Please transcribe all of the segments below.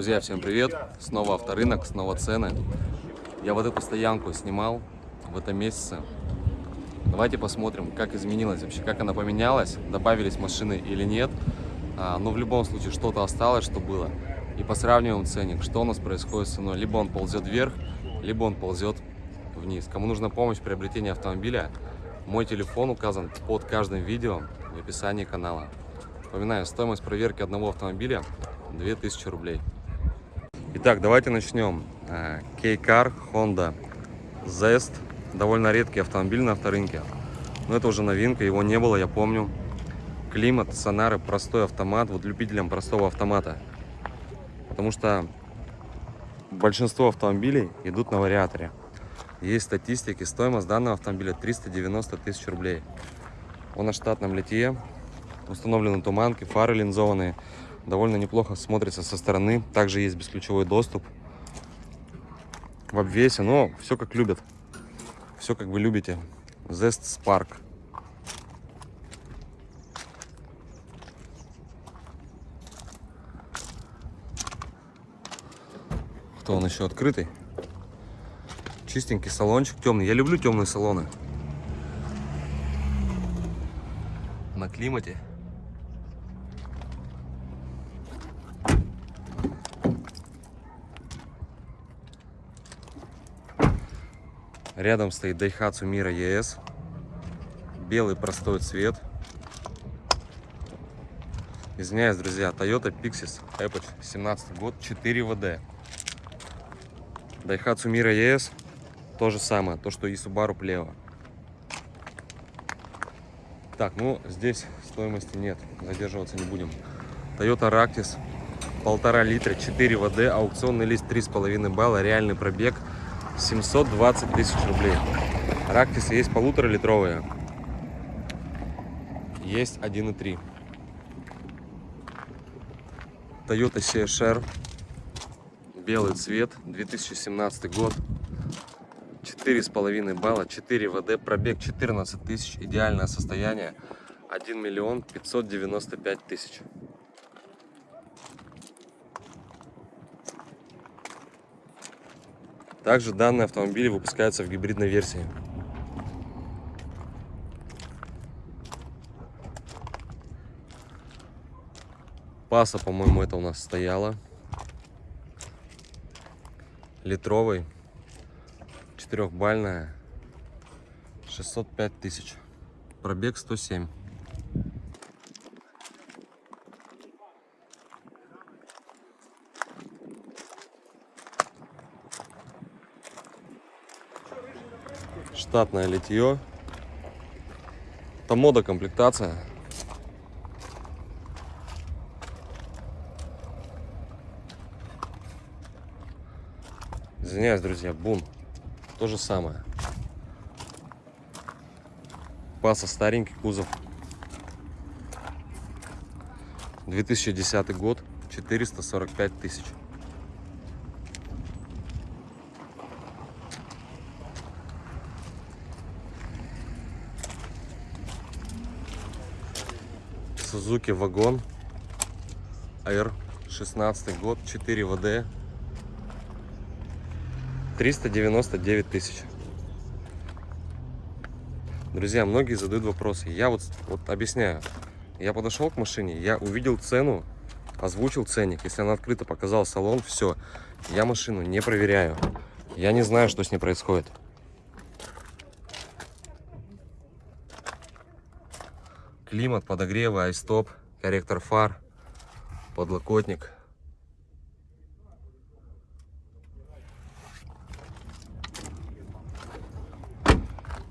Друзья, всем привет! Снова авторынок, снова цены. Я вот эту стоянку снимал в этом месяце. Давайте посмотрим, как изменилось вообще, как она поменялась, добавились машины или нет. А, но в любом случае что-то осталось, что было. И посравниваем ценник, что у нас происходит с ценой. Либо он ползет вверх, либо он ползет вниз. Кому нужна помощь в приобретении автомобиля, мой телефон указан под каждым видео в описании канала. Напоминаю, стоимость проверки одного автомобиля 2000 рублей. Итак, давайте начнем. K-Car Honda Zest. Довольно редкий автомобиль на авторынке. Но это уже новинка, его не было, я помню. Климат, сонары, простой автомат. Вот любителям простого автомата. Потому что большинство автомобилей идут на вариаторе. Есть статистики, стоимость данного автомобиля 390 тысяч рублей. Он на штатном литье, установлены туманки, фары линзованные. Довольно неплохо смотрится со стороны. Также есть бесключевой доступ в обвесе, но все как любят. Все как вы любите. Zest Spark. Кто он еще открытый? Чистенький салончик, темный. Я люблю темные салоны. На климате. Рядом стоит Daihatsu Mira ES. Белый простой цвет. Извиняюсь, друзья, Toyota Pixis Epoch, 17 год, 4 ВД. Daihatsu Mira ES, то же самое, то, что и Subaru Pleo. Так, ну, здесь стоимости нет, задерживаться не будем. Toyota Ractis, полтора литра, 4 ВД, аукционный лист 3,5 балла, реальный пробег 720 тысяч рублей. Рактисы есть полуторалитровые, есть 1,3. Toyota CHR, белый цвет, 2017 год, 4,5 балла, 4 ВД, пробег 14 тысяч, идеальное состояние, 1 миллион 595 тысяч. Также данный автомобиль выпускается в гибридной версии. Паса, по-моему, это у нас стояла. Литровый. Четырехбальная. 605 тысяч. Пробег 107. Штатное литье. Это мода комплектация. Извиняюсь, друзья, бум. То же самое. Паса старенький кузов. 2010 год, 445 тысяч. Suzuki вагон R 16 год 4 ВД 399 тысяч. Друзья многие задают вопросы. Я вот вот объясняю. Я подошел к машине я увидел цену озвучил ценник. Если она открыта показал салон все я машину не проверяю. Я не знаю что с ней происходит климат, подогревы, айстоп, корректор фар, подлокотник.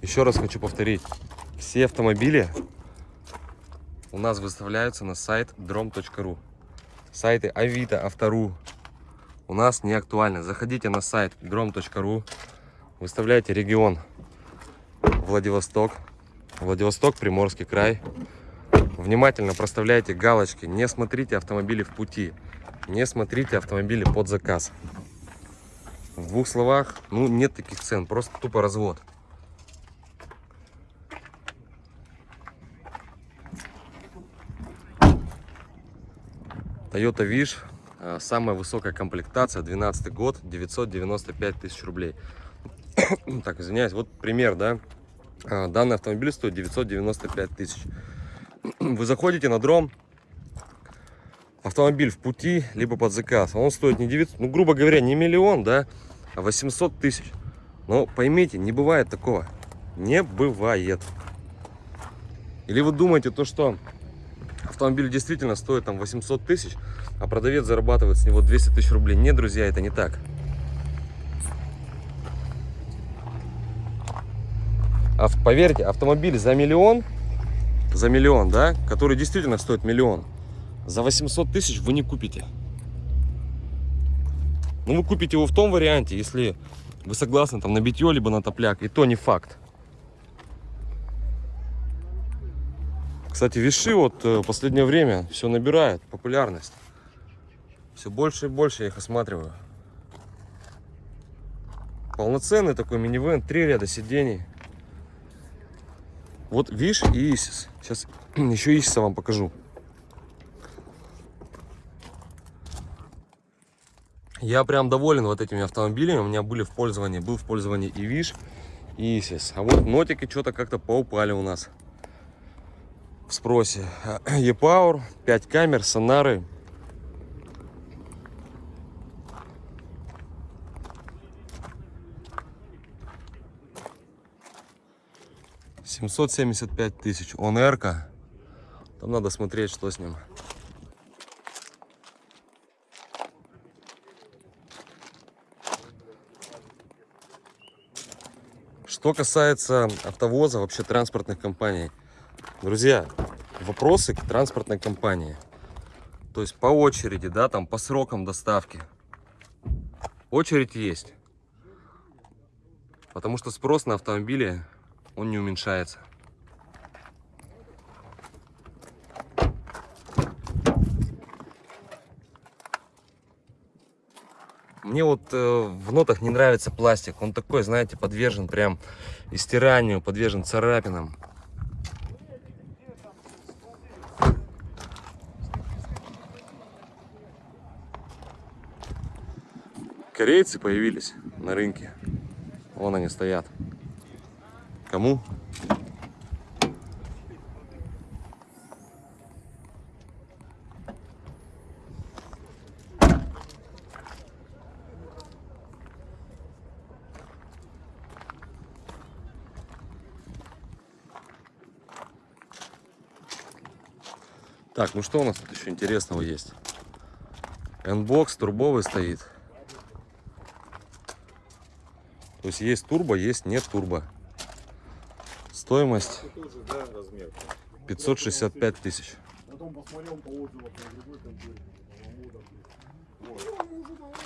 Еще раз хочу повторить, все автомобили у нас выставляются на сайт drom.ru. Сайты Авито, Автору у нас не актуальны. Заходите на сайт drom.ru, выставляйте регион Владивосток, Владивосток, Приморский край. Внимательно проставляйте галочки. Не смотрите автомобили в пути. Не смотрите автомобили под заказ. В двух словах, ну нет таких цен, просто тупо развод. Toyota Wish Э, Самая высокая комплектация, 12 год, 995 тысяч рублей. Так, извиняюсь, вот пример, да. Э, Данный автомобиль стоит 995 тысяч. Вы заходите на дром, автомобиль в пути, либо под заказ. Он стоит не 900, ну, грубо говоря, не миллион, да, а 800 тысяч. Но поймите, не бывает такого. Не бывает. Или вы думаете то, что автомобиль действительно стоит там 800 тысяч, а продавец зарабатывает с него 200 тысяч рублей. Нет, друзья, это не так. А поверьте, автомобиль за миллион, за миллион, да, который действительно стоит миллион, за 800 тысяч вы не купите. Ну, вы купите его в том варианте, если вы согласны там на битье, либо на топляк, и то не факт. Кстати, виши вот э, в последнее время все набирают популярность. Все больше и больше я их осматриваю. Полноценный такой минивэн, три ряда сидений. Вот Виш и Исис. Сейчас еще Исиса вам покажу. Я прям доволен вот этими автомобилями. У меня были в пользовании, был в пользовании и Виш, и Исис. А вот нотики что-то как-то поупали у нас в спросе. E-Power, 5 камер, сонары. Семьсот семьдесят пять тысяч. Он Эрка. Там надо смотреть, что с ним. Что касается автовоза, вообще транспортных компаний. Друзья, вопросы к транспортной компании. То есть по очереди, да, там по срокам доставки. Очередь есть. Потому что спрос на автомобили, он не уменьшается. Мне вот э, в нотах не нравится пластик. Он такой, знаете, подвержен прям истиранию, подвержен царапинам. Корейцы появились на рынке. Вон они стоят. Кому? Так, ну что у нас тут еще интересного есть? N-бокс турбовый стоит. То есть есть турбо, есть нет турбо. Стоимость 565 тысяч.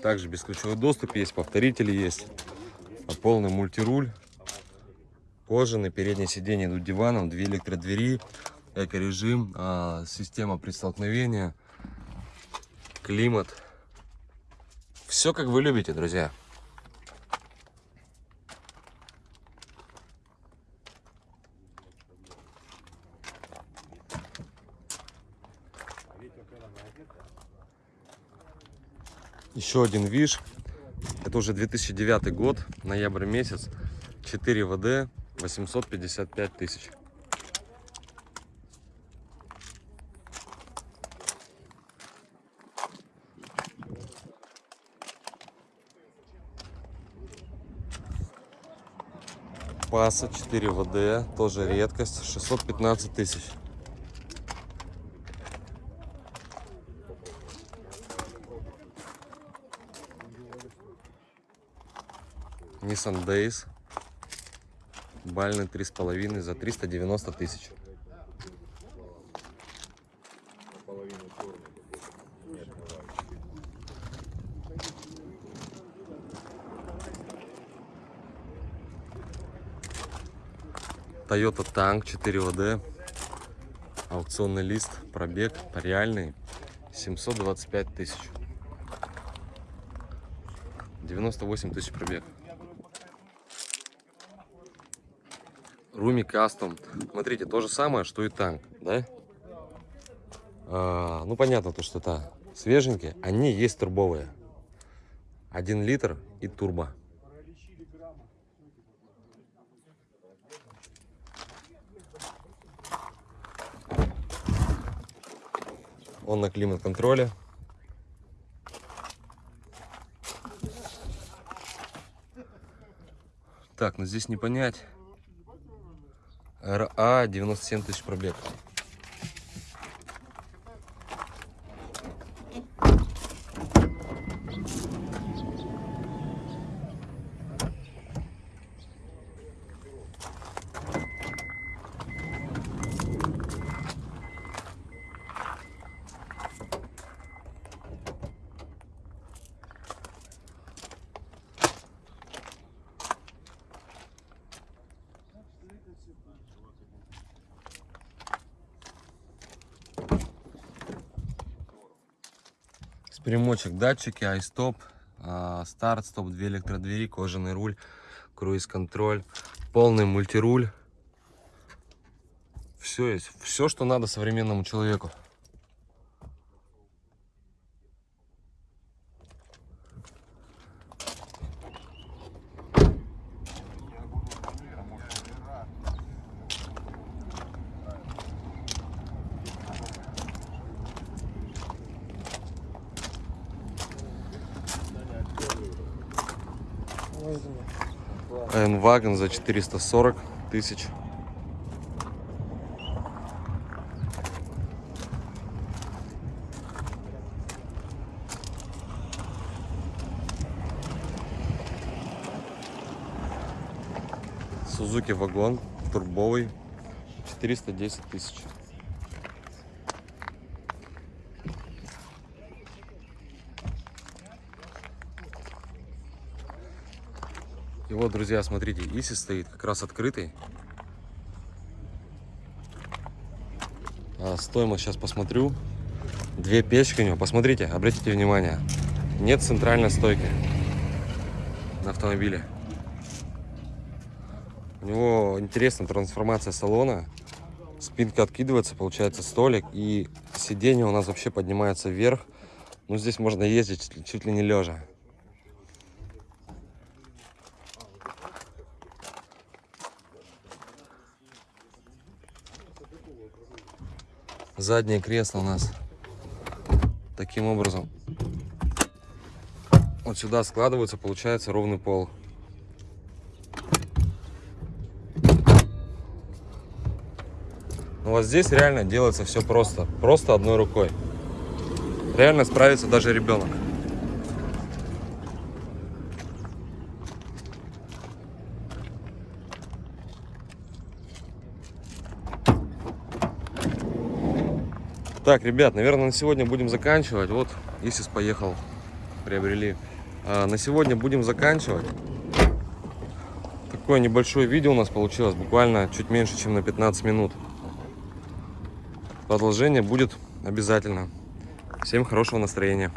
Также бесключевой доступ есть, повторители есть. А полный мультируль. Кожаный, переднее сиденье идут диваном, две электродвери, эко-режим, а, система при столкновении, климат. Все как вы любите, друзья. Еще один виш. Это уже 2009 год, ноябрь месяц. 4 ВД, 855 тысяч. Паса 4 ВД, тоже редкость, 615 тысяч. Nissan Days. Бальный 3,5 за 390 тысяч. Toyota Tank 4 ВД. Аукционный лист, пробег реальный 725 тысяч. 98 тысяч пробег. Руми Кастом. Смотрите, то же самое, что и танк, да? А, ну, понятно, то, что это свеженькие, они есть турбовые. Один литр и турбо. Он на климат-контроле. Так, ну здесь не понять. РА 97 тысяч пробег. С перемочек датчики, айстоп, а, старт, стоп, две электродвери, кожаный руль, круиз-контроль, полный мультируль. Все есть, все, что надо современному человеку. N-Wagon за 440 тысяч. Сузуки вагон турбовый 410 тысяч. Вот, друзья, смотрите, Иси стоит как раз открытый. А, стоимость сейчас посмотрю. Две печки у него. Посмотрите, обратите внимание. Нет центральной стойки на автомобиле. У него интересная трансформация салона. Спинка откидывается, получается столик. И сиденье у нас вообще поднимается вверх. Ну, здесь можно ездить чуть ли не лежа. Заднее кресло у нас таким образом вот сюда складывается, получается ровный пол. Но вот здесь реально делается все просто, просто одной рукой. Реально справится даже ребенок. Так, ребят, наверное, на сегодня будем заканчивать. Вот, Исис поехал, приобрели. А, на сегодня будем заканчивать. Такое небольшое видео у нас получилось, буквально чуть меньше, чем на 15 минут. Продолжение будет обязательно. Всем хорошего настроения.